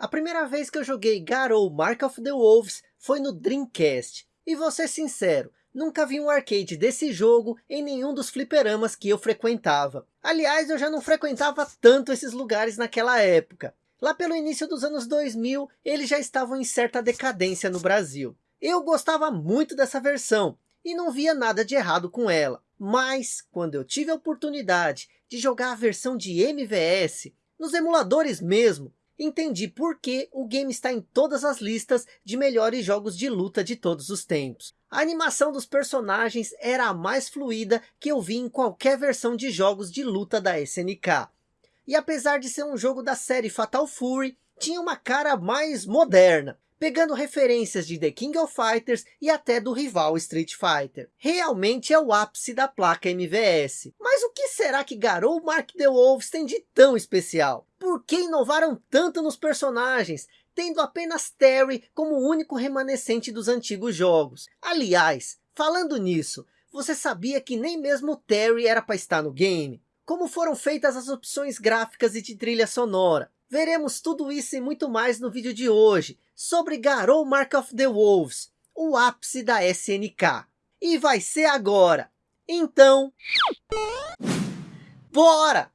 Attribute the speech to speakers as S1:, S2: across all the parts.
S1: A primeira vez que eu joguei Garou Mark of the Wolves foi no Dreamcast. E vou ser sincero, nunca vi um arcade desse jogo em nenhum dos fliperamas que eu frequentava. Aliás, eu já não frequentava tanto esses lugares naquela época. Lá pelo início dos anos 2000, eles já estavam em certa decadência no Brasil. Eu gostava muito dessa versão e não via nada de errado com ela. Mas, quando eu tive a oportunidade de jogar a versão de MVS, nos emuladores mesmo, entendi por que o game está em todas as listas de melhores jogos de luta de todos os tempos. A animação dos personagens era a mais fluida que eu vi em qualquer versão de jogos de luta da SNK. E apesar de ser um jogo da série Fatal Fury, tinha uma cara mais moderna, pegando referências de The King of Fighters e até do rival Street Fighter. Realmente é o ápice da placa MVS. Mas o que será que Garou Mark the Wolves tem de tão especial? Por que inovaram tanto nos personagens? Tendo apenas Terry como o único remanescente dos antigos jogos. Aliás, falando nisso, você sabia que nem mesmo Terry era para estar no game? Como foram feitas as opções gráficas e de trilha sonora? Veremos tudo isso e muito mais no vídeo de hoje, sobre Garou Mark of the Wolves, o ápice da SNK. E vai ser agora. Então... Bora!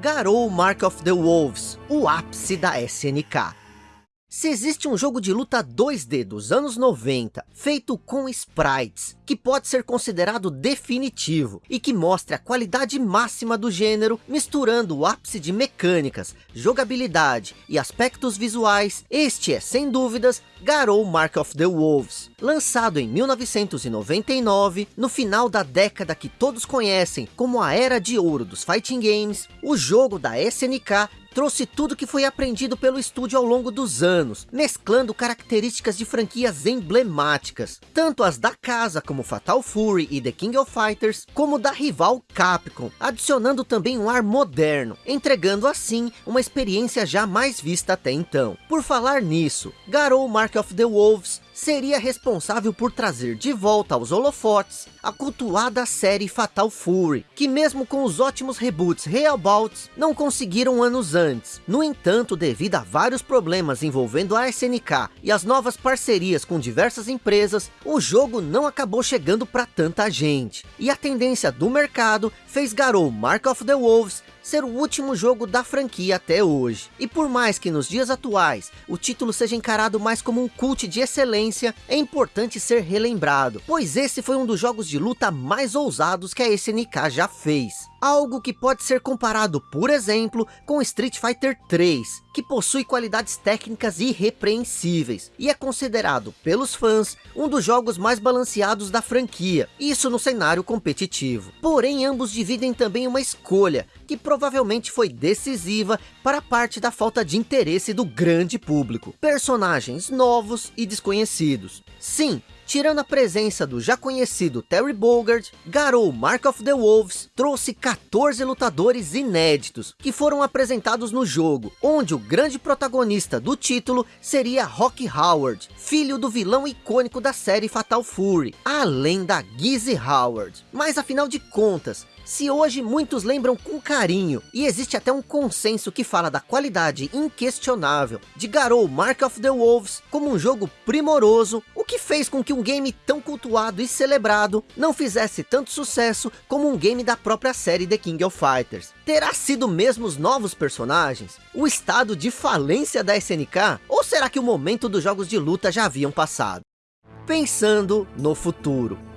S1: Garou Mark of the Wolves, o ápice da SNK. Se existe um jogo de luta 2D dos anos 90, feito com sprites, que pode ser considerado definitivo, e que mostra a qualidade máxima do gênero, misturando o ápice de mecânicas, jogabilidade e aspectos visuais, este é, sem dúvidas, Garou Mark of the Wolves. Lançado em 1999, no final da década que todos conhecem como a Era de Ouro dos Fighting Games, o jogo da SNK trouxe tudo que foi aprendido pelo estúdio ao longo dos anos, mesclando características de franquias emblemáticas, tanto as da casa como Fatal Fury e The King of Fighters, como da rival Capcom, adicionando também um ar moderno, entregando assim uma experiência jamais vista até então. Por falar nisso, Garou Mark of the Wolves seria responsável por trazer de volta aos holofotes a cultuada série Fatal Fury, que mesmo com os ótimos reboots Realbouts, não conseguiram anos antes. No entanto, devido a vários problemas envolvendo a SNK e as novas parcerias com diversas empresas, o jogo não acabou chegando para tanta gente. E a tendência do mercado fez Garou Mark of the Wolves ser o último jogo da franquia até hoje. E por mais que nos dias atuais o título seja encarado mais como um cult de excelência, é importante ser relembrado, pois esse foi um dos jogos de luta mais ousados que a SNK já fez. Algo que pode ser comparado, por exemplo, com Street Fighter 3, que possui qualidades técnicas irrepreensíveis, e é considerado pelos fãs um dos jogos mais balanceados da franquia, isso no cenário competitivo. Porém, ambos dividem também uma escolha, que provavelmente foi decisiva para parte da falta de interesse do grande público. Personagens novos e desconhecidos. Sim, Tirando a presença do já conhecido Terry Bogard, Garou Mark of the Wolves trouxe 14 lutadores inéditos, que foram apresentados no jogo, onde o grande protagonista do título seria Rock Howard, filho do vilão icônico da série Fatal Fury, além da Gizzy Howard. Mas afinal de contas, se hoje muitos lembram com carinho, e existe até um consenso que fala da qualidade inquestionável de Garou Mark of the Wolves como um jogo primoroso, que fez com que um game tão cultuado e celebrado não fizesse tanto sucesso como um game da própria série The King of Fighters. Terá sido mesmo os novos personagens? O estado de falência da SNK? Ou será que o momento dos jogos de luta já haviam passado? Pensando no futuro.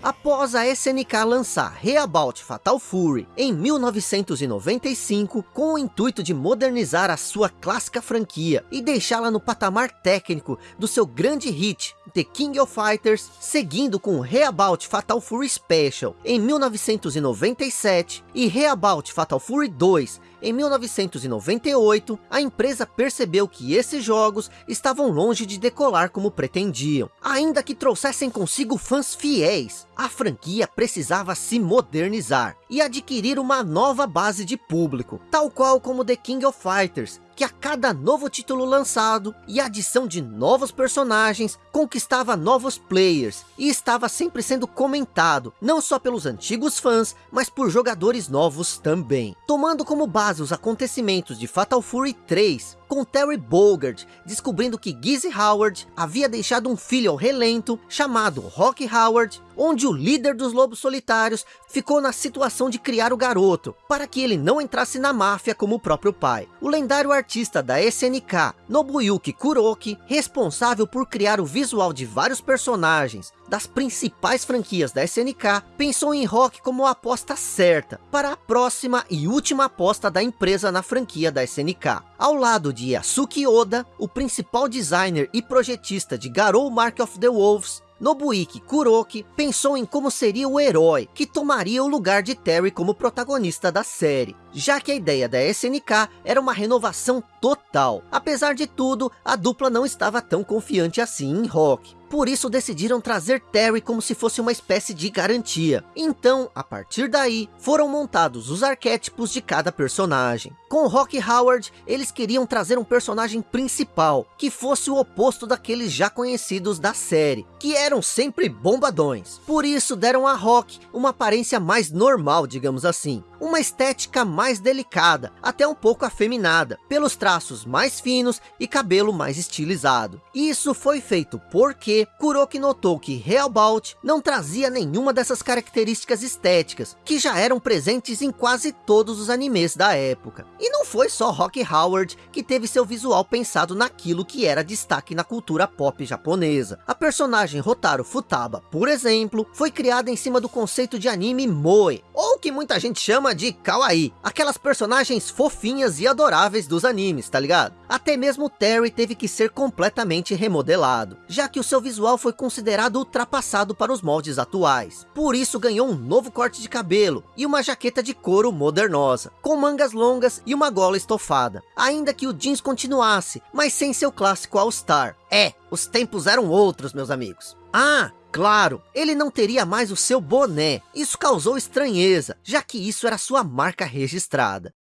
S1: Após a SNK lançar Reabout Fatal Fury em 1995, com o intuito de modernizar a sua clássica franquia e deixá-la no patamar técnico do seu grande hit, The King of Fighters, seguindo com Reabout Fatal Fury Special em 1997 e Reabout Fatal Fury 2 em 1998, a empresa percebeu que esses jogos estavam longe de decolar como pretendiam. Ainda que trouxessem consigo fãs fiéis, a franquia precisava se modernizar e adquirir uma nova base de público, tal qual como The King of Fighters, que a cada novo título lançado e adição de novos personagens, conquistava novos players e estava sempre sendo comentado, não só pelos antigos fãs, mas por jogadores novos também. Tomando como base os acontecimentos de Fatal Fury 3, com Terry Bogard descobrindo que Gizzy Howard havia deixado um filho ao relento chamado Rock Howard, onde o líder dos Lobos Solitários ficou na situação de criar o garoto, para que ele não entrasse na máfia como o próprio pai. O lendário artista da SNK, Nobuyuki Kuroki, responsável por criar o visual de vários personagens das principais franquias da SNK, pensou em Rock como a aposta certa para a próxima e última aposta da empresa na franquia da SNK. Ao lado de Yasuki Oda, o principal designer e projetista de Garou Mark of the Wolves, Nobuiki Kuroki pensou em como seria o herói que tomaria o lugar de Terry como protagonista da série, já que a ideia da SNK era uma renovação total. Apesar de tudo, a dupla não estava tão confiante assim em Rock. Por isso decidiram trazer Terry como se fosse uma espécie de garantia. Então, a partir daí, foram montados os arquétipos de cada personagem. Com Rock Howard, eles queriam trazer um personagem principal, que fosse o oposto daqueles já conhecidos da série, que eram sempre bombadões. Por isso deram a Rock uma aparência mais normal, digamos assim uma estética mais delicada, até um pouco afeminada, pelos traços mais finos e cabelo mais estilizado. Isso foi feito porque Kuroki notou que Hellbound não trazia nenhuma dessas características estéticas, que já eram presentes em quase todos os animes da época. E não foi só Rock Howard que teve seu visual pensado naquilo que era destaque na cultura pop japonesa. A personagem Rotaro Futaba, por exemplo, foi criada em cima do conceito de anime moe, ou que muita gente chama chama de kawaii, aquelas personagens fofinhas e adoráveis dos animes, tá ligado? Até mesmo Terry teve que ser completamente remodelado, já que o seu visual foi considerado ultrapassado para os moldes atuais. Por isso ganhou um novo corte de cabelo e uma jaqueta de couro modernosa, com mangas longas e uma gola estofada. Ainda que o jeans continuasse, mas sem seu clássico All-Star. É, os tempos eram outros, meus amigos. Ah, Claro, ele não teria mais o seu boné. Isso causou estranheza, já que isso era sua marca registrada.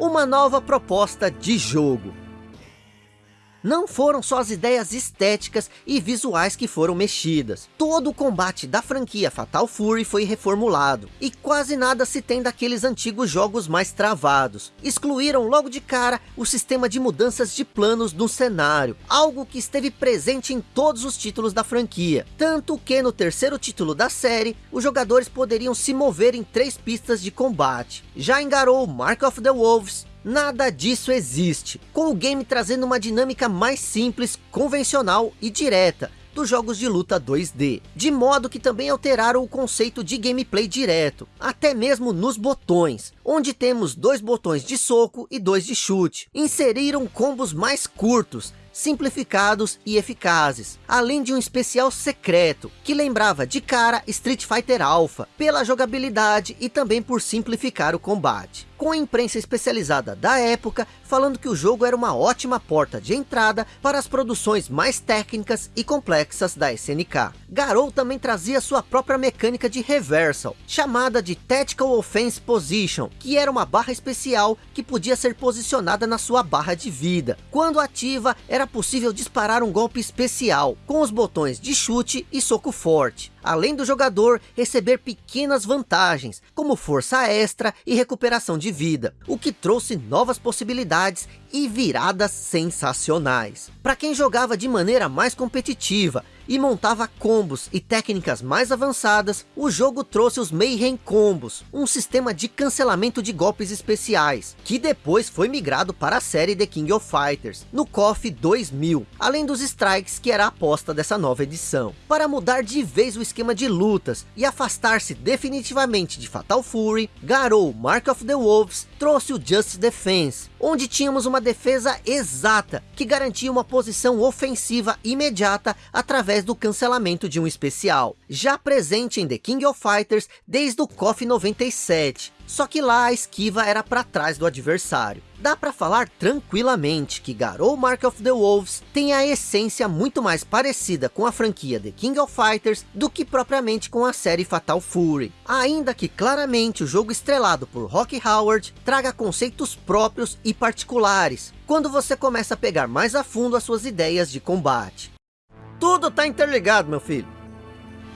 S1: Uma nova proposta de jogo. Não foram só as ideias estéticas e visuais que foram mexidas. Todo o combate da franquia Fatal Fury foi reformulado. E quase nada se tem daqueles antigos jogos mais travados. Excluíram logo de cara o sistema de mudanças de planos no cenário. Algo que esteve presente em todos os títulos da franquia. Tanto que no terceiro título da série, os jogadores poderiam se mover em três pistas de combate. Já engarou Mark of the Wolves, Nada disso existe, com o game trazendo uma dinâmica mais simples, convencional e direta, dos jogos de luta 2D, de modo que também alteraram o conceito de gameplay direto, até mesmo nos botões, onde temos dois botões de soco e dois de chute. Inseriram combos mais curtos, simplificados e eficazes, além de um especial secreto, que lembrava de cara Street Fighter Alpha, pela jogabilidade e também por simplificar o combate com a imprensa especializada da época falando que o jogo era uma ótima porta de entrada para as produções mais técnicas e complexas da SNK. Garou também trazia sua própria mecânica de reversal, chamada de Tactical Offense Position, que era uma barra especial que podia ser posicionada na sua barra de vida. Quando ativa, era possível disparar um golpe especial, com os botões de chute e soco forte além do jogador receber pequenas vantagens, como força extra e recuperação de vida, o que trouxe novas possibilidades e viradas sensacionais. Para quem jogava de maneira mais competitiva e montava combos e técnicas mais avançadas, o jogo trouxe os Mayhem Combos, um sistema de cancelamento de golpes especiais, que depois foi migrado para a série The King of Fighters, no KOF 2000, além dos strikes que era a aposta dessa nova edição. Para mudar de vez o esquema de lutas e afastar-se definitivamente de Fatal Fury, Garou Mark of the Wolves trouxe o Just Defense, onde tínhamos uma defesa exata, que garantia uma posição ofensiva imediata através do cancelamento de um especial, já presente em The King of Fighters desde o KOF 97, só que lá a esquiva era para trás do adversário. Dá para falar tranquilamente que Garou Mark of the Wolves tem a essência muito mais parecida com a franquia The King of Fighters do que propriamente com a série Fatal Fury. Ainda que claramente o jogo estrelado por Rock Howard traga conceitos próprios e particulares, quando você começa a pegar mais a fundo as suas ideias de combate. Tudo tá interligado, meu filho.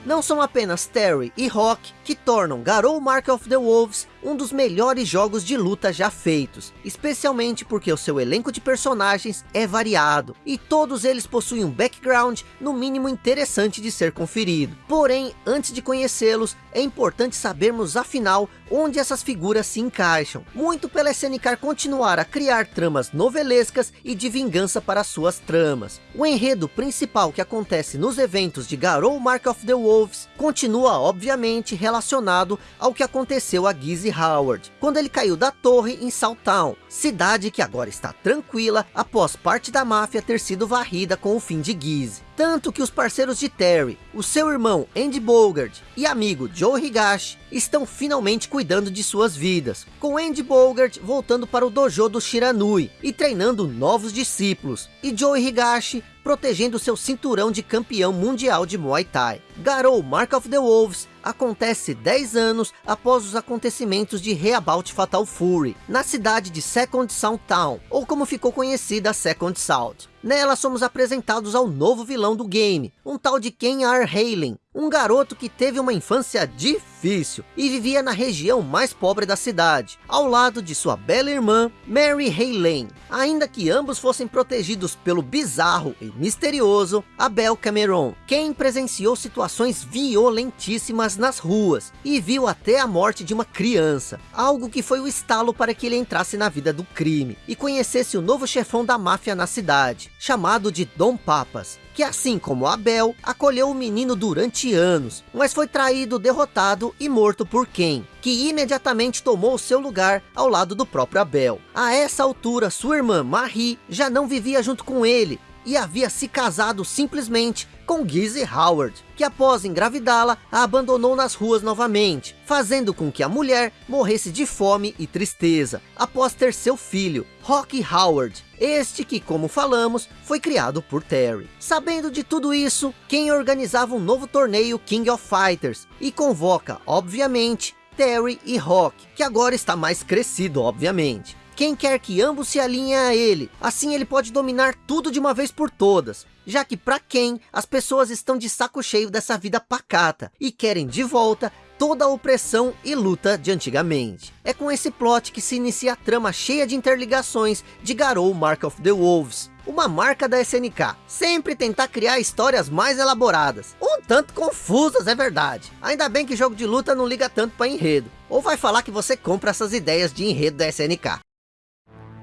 S1: Não são apenas Terry e Rock que tornam Garou Mark of the Wolves um dos melhores jogos de luta já feitos, especialmente porque o seu elenco de personagens é variado, e todos eles possuem um background no mínimo interessante de ser conferido. Porém, antes de conhecê-los, é importante sabermos afinal onde essas figuras se encaixam, muito pela SNK continuar a criar tramas novelescas e de vingança para suas tramas. O enredo principal que acontece nos eventos de Garou Mark of the Wolves continua obviamente relacionado ao que aconteceu a Gizzy Howard, quando ele caiu da torre em Saltown, cidade que agora está tranquila após parte da máfia ter sido varrida com o fim de Gizzy. Tanto que os parceiros de Terry, o seu irmão Andy Bogard e amigo Joe Higashi estão finalmente cuidando de suas vidas, com Andy Bogard voltando para o dojo do Shiranui e treinando novos discípulos, e Joe Higashi protegendo seu cinturão de campeão mundial de Muay Thai. Garou Mark of the Wolves acontece 10 anos após os acontecimentos de Reabout Fatal Fury, na cidade de Second Sound Town, ou como ficou conhecida Second South. Nela somos apresentados ao novo vilão do game, um tal de Ken R. Halen, um garoto que teve uma infância difícil e vivia na região mais pobre da cidade, ao lado de sua bela irmã, Mary Halen. Ainda que ambos fossem protegidos pelo bizarro e misterioso Abel Cameron, quem presenciou situações violentíssimas nas ruas e viu até a morte de uma criança, algo que foi o estalo para que ele entrasse na vida do crime e conhecesse o novo chefão da máfia na cidade, chamado de Dom Papas, que assim como Abel, acolheu o menino durante anos, mas foi traído, derrotado e morto por Ken, que imediatamente tomou seu lugar ao lado do próprio Abel. A essa altura, sua irmã Marie já não vivia junto com ele, e havia se casado simplesmente com Gizzy Howard, que após engravidá-la, a abandonou nas ruas novamente, fazendo com que a mulher morresse de fome e tristeza, após ter seu filho, Rocky Howard, este que, como falamos, foi criado por Terry. Sabendo de tudo isso, quem organizava um novo torneio King of Fighters, e convoca, obviamente, Terry e Rock, que agora está mais crescido, obviamente. Quem quer que ambos se alinhem a ele, assim ele pode dominar tudo de uma vez por todas. Já que para quem, as pessoas estão de saco cheio dessa vida pacata e querem de volta toda a opressão e luta de antigamente. É com esse plot que se inicia a trama cheia de interligações de Garou Mark of the Wolves, uma marca da SNK, sempre tentar criar histórias mais elaboradas, um tanto confusas é verdade, ainda bem que jogo de luta não liga tanto para enredo, ou vai falar que você compra essas ideias de enredo da SNK.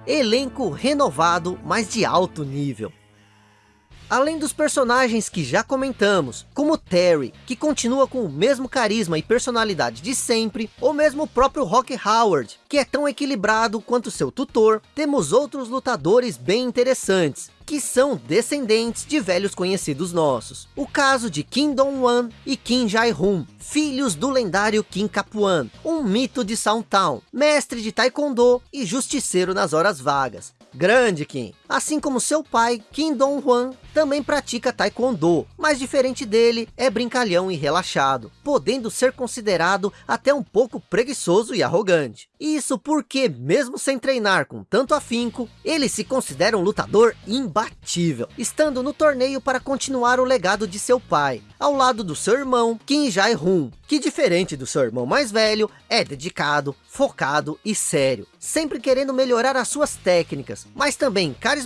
S1: Elenco renovado, mas de alto nível. Além dos personagens que já comentamos, como Terry, que continua com o mesmo carisma e personalidade de sempre, ou mesmo o próprio Rock Howard, que é tão equilibrado quanto seu tutor, temos outros lutadores bem interessantes, que são descendentes de velhos conhecidos nossos. O caso de Kim Dong-wan e Kim Jae-hoon, filhos do lendário Kim Capuan, um mito de Town, mestre de Taekwondo e justiceiro nas horas vagas. Grande Kim. Assim como seu pai, Kim Dong-hwan, também pratica Taekwondo, mas diferente dele, é brincalhão e relaxado, podendo ser considerado até um pouco preguiçoso e arrogante. Isso porque, mesmo sem treinar com tanto afinco, ele se considera um lutador imbatível, estando no torneio para continuar o legado de seu pai, ao lado do seu irmão, Kim Jae-hoon, que diferente do seu irmão mais velho, é dedicado, focado e sério, sempre querendo melhorar as suas técnicas, mas também carismático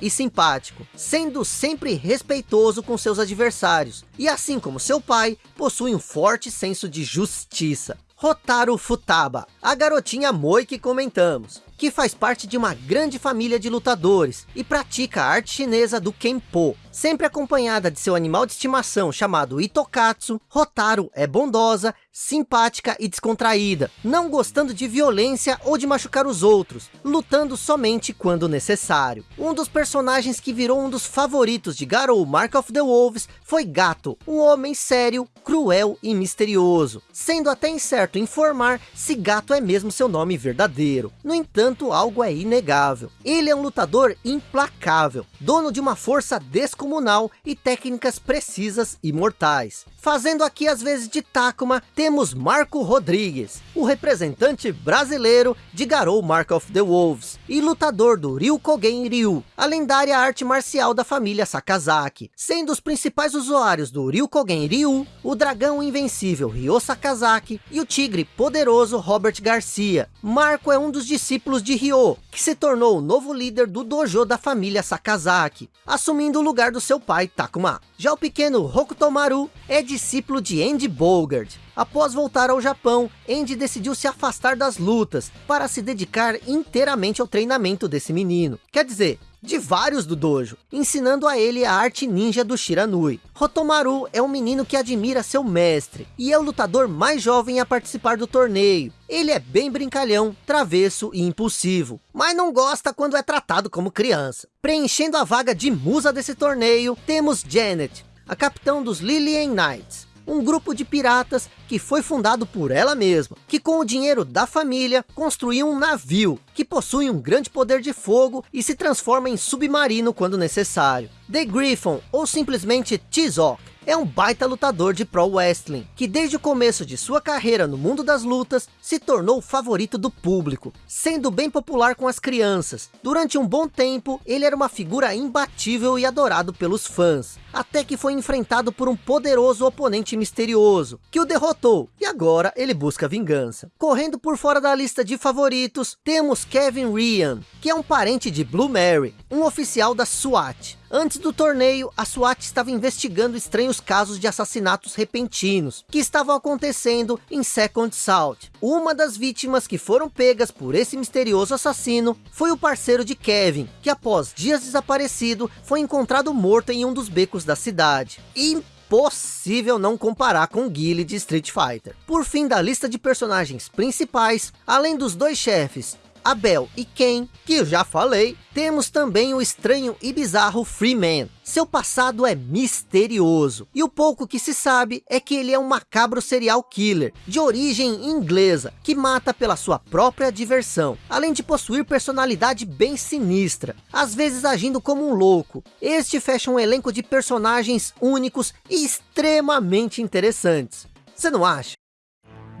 S1: e simpático, sendo sempre respeitoso com seus adversários, e assim como seu pai, possui um forte senso de justiça. Rotaro Futaba, a garotinha Moi que comentamos, que faz parte de uma grande família de lutadores e pratica a arte chinesa do Kenpo, sempre acompanhada de seu animal de estimação chamado Itokatsu, Rotaro é bondosa, simpática e descontraída, não gostando de violência ou de machucar os outros, lutando somente quando necessário. Um dos personagens que virou um dos favoritos de Garou Mark of the Wolves foi Gato, um homem sério, cruel e misterioso, sendo até incerto informar se Gato é mesmo seu nome verdadeiro. No entanto, algo é inegável. Ele é um lutador implacável, dono de uma força descomunal e técnicas precisas e mortais. Fazendo aqui as vezes de Takuma, temos Marco Rodrigues, o representante brasileiro de Garou Mark of the Wolves, e lutador do Ryukogen Ryu, a lendária arte marcial da família Sakazaki, sendo os principais usuários do Ryukogen Ryu, o dragão invencível Ryo Sakazaki e o tigre poderoso Robert Garcia. Marco é um dos discípulos de Ryo, que se tornou o novo líder do dojo da família Sakazaki, assumindo o lugar do seu pai Takuma. Já o pequeno Hokutomaru é discípulo de Andy Bogard. Após voltar ao Japão, Andy decidiu se afastar das lutas, para se dedicar inteiramente ao treinamento desse menino. Quer dizer, de vários do dojo, ensinando a ele a arte ninja do Shiranui. Rotomaru é um menino que admira seu mestre, e é o lutador mais jovem a participar do torneio. Ele é bem brincalhão, travesso e impulsivo, mas não gosta quando é tratado como criança. Preenchendo a vaga de musa desse torneio, temos Janet, a capitão dos Lillian Knights um grupo de piratas que foi fundado por ela mesma, que com o dinheiro da família construiu um navio, que possui um grande poder de fogo e se transforma em submarino quando necessário. The Griffon, ou simplesmente Tizok, é um baita lutador de pro wrestling, que desde o começo de sua carreira no mundo das lutas, se tornou o favorito do público, sendo bem popular com as crianças. Durante um bom tempo, ele era uma figura imbatível e adorado pelos fãs, até que foi enfrentado por um poderoso oponente misterioso, que o derrotou, e agora ele busca vingança. Correndo por fora da lista de favoritos, temos Kevin Ryan, que é um parente de Blue Mary, um oficial da SWAT. Antes do torneio, a SWAT estava investigando estranhos casos de assassinatos repentinos, que estavam acontecendo em Second South. Uma das vítimas que foram pegas por esse misterioso assassino, foi o parceiro de Kevin, que após dias desaparecido, foi encontrado morto em um dos becos da cidade. Impossível não comparar com Guile de Street Fighter. Por fim da lista de personagens principais, além dos dois chefes, Abel e Ken, que eu já falei, temos também o estranho e bizarro Freeman. Seu passado é misterioso, e o pouco que se sabe é que ele é um macabro serial killer, de origem inglesa, que mata pela sua própria diversão, além de possuir personalidade bem sinistra, às vezes agindo como um louco. Este fecha um elenco de personagens únicos e extremamente interessantes. Você não acha?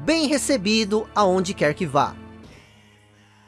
S1: Bem recebido aonde quer que vá.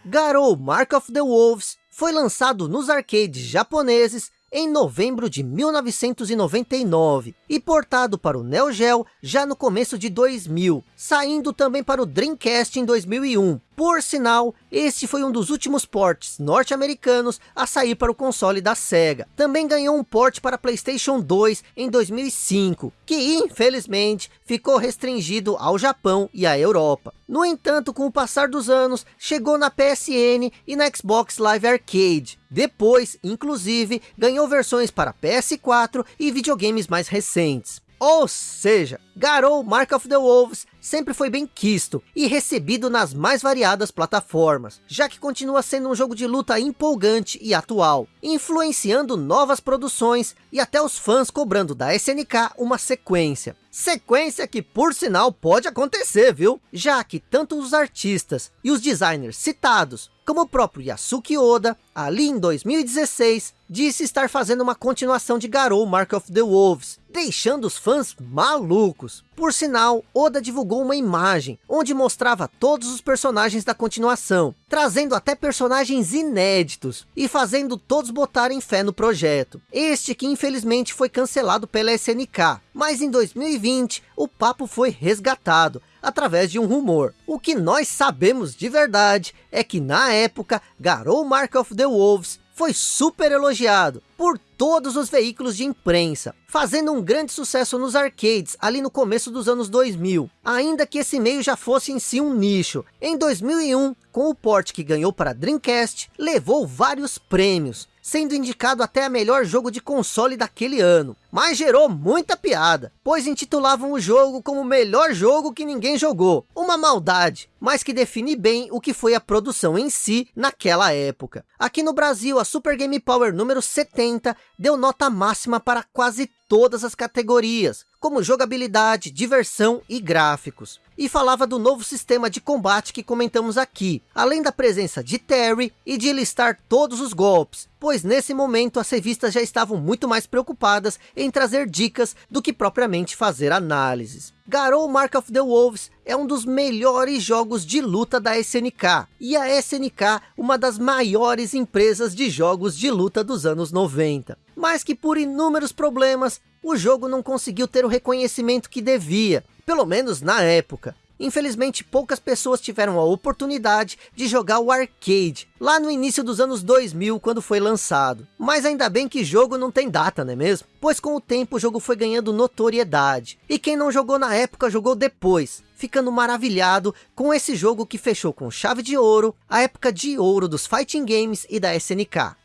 S1: Garou Mark of the Wolves foi lançado nos arcades japoneses em novembro de 1999 e portado para o Neo Geo já no começo de 2000, saindo também para o Dreamcast em 2001. Por sinal, este foi um dos últimos ports norte-americanos a sair para o console da SEGA. Também ganhou um port para Playstation 2 em 2005, que infelizmente ficou restringido ao Japão e à Europa. No entanto, com o passar dos anos, chegou na PSN e na Xbox Live Arcade. Depois, inclusive, ganhou versões para PS4 e videogames mais recentes. Ou seja, Garou Mark of the Wolves sempre foi bem quisto e recebido nas mais variadas plataformas, já que continua sendo um jogo de luta empolgante e atual, influenciando novas produções e até os fãs cobrando da SNK uma sequência. Sequência que, por sinal, pode acontecer, viu? Já que tanto os artistas e os designers citados, como o próprio Yasuki Oda, ali em 2016, disse estar fazendo uma continuação de Garou Mark of the Wolves, deixando os fãs malucos. Por sinal, Oda divulgou uma imagem, onde mostrava todos os personagens da continuação, trazendo até personagens inéditos, e fazendo todos botarem fé no projeto. Este que infelizmente foi cancelado pela SNK, mas em 2020 o papo foi resgatado, através de um rumor. O que nós sabemos de verdade é que na época, Garou Mark of the Wolves foi super elogiado por todos os veículos de imprensa, fazendo um grande sucesso nos arcades ali no começo dos anos 2000, ainda que esse meio já fosse em si um nicho. Em 2001, com o port que ganhou para Dreamcast, levou vários prêmios, sendo indicado até a melhor jogo de console daquele ano. Mas gerou muita piada, pois intitulavam o jogo como o melhor jogo que ninguém jogou. Uma maldade, mas que define bem o que foi a produção em si naquela época. Aqui no Brasil, a Super Game Power número 70 deu nota máxima para quase todas as categorias, como jogabilidade, diversão e gráficos. E falava do novo sistema de combate que comentamos aqui, além da presença de Terry e de listar todos os golpes, pois nesse momento as revistas já estavam muito mais preocupadas em trazer dicas do que propriamente fazer análises. Garou Mark of the Wolves é um dos melhores jogos de luta da SNK, e a SNK uma das maiores empresas de jogos de luta dos anos 90. Mas que por inúmeros problemas, o jogo não conseguiu ter o reconhecimento que devia, pelo menos na época. Infelizmente, poucas pessoas tiveram a oportunidade de jogar o arcade, lá no início dos anos 2000, quando foi lançado. Mas ainda bem que jogo não tem data, não é mesmo? Pois com o tempo o jogo foi ganhando notoriedade. E quem não jogou na época, jogou depois, ficando maravilhado com esse jogo que fechou com chave de ouro, a época de ouro dos fighting games e da SNK.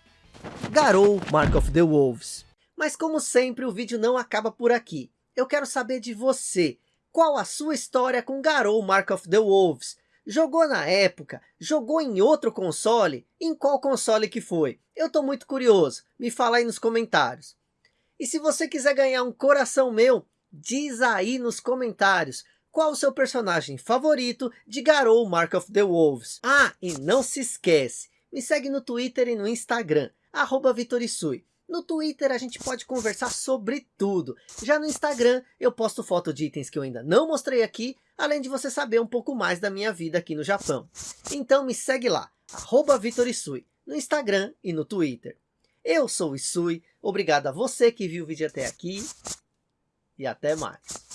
S1: Garou Mark of the Wolves. Mas como sempre, o vídeo não acaba por aqui. Eu quero saber de você. Qual a sua história com Garou Mark of the Wolves? Jogou na época? Jogou em outro console? Em qual console que foi? Eu estou muito curioso. Me fala aí nos comentários. E se você quiser ganhar um coração meu, diz aí nos comentários. Qual o seu personagem favorito de Garou Mark of the Wolves? Ah, e não se esquece. Me segue no Twitter e no Instagram. Arroba Vitorisui. No Twitter a gente pode conversar sobre tudo. Já no Instagram eu posto foto de itens que eu ainda não mostrei aqui, além de você saber um pouco mais da minha vida aqui no Japão. Então me segue lá, arroba Vitorisui, no Instagram e no Twitter. Eu sou o Isui, obrigado a você que viu o vídeo até aqui e até mais.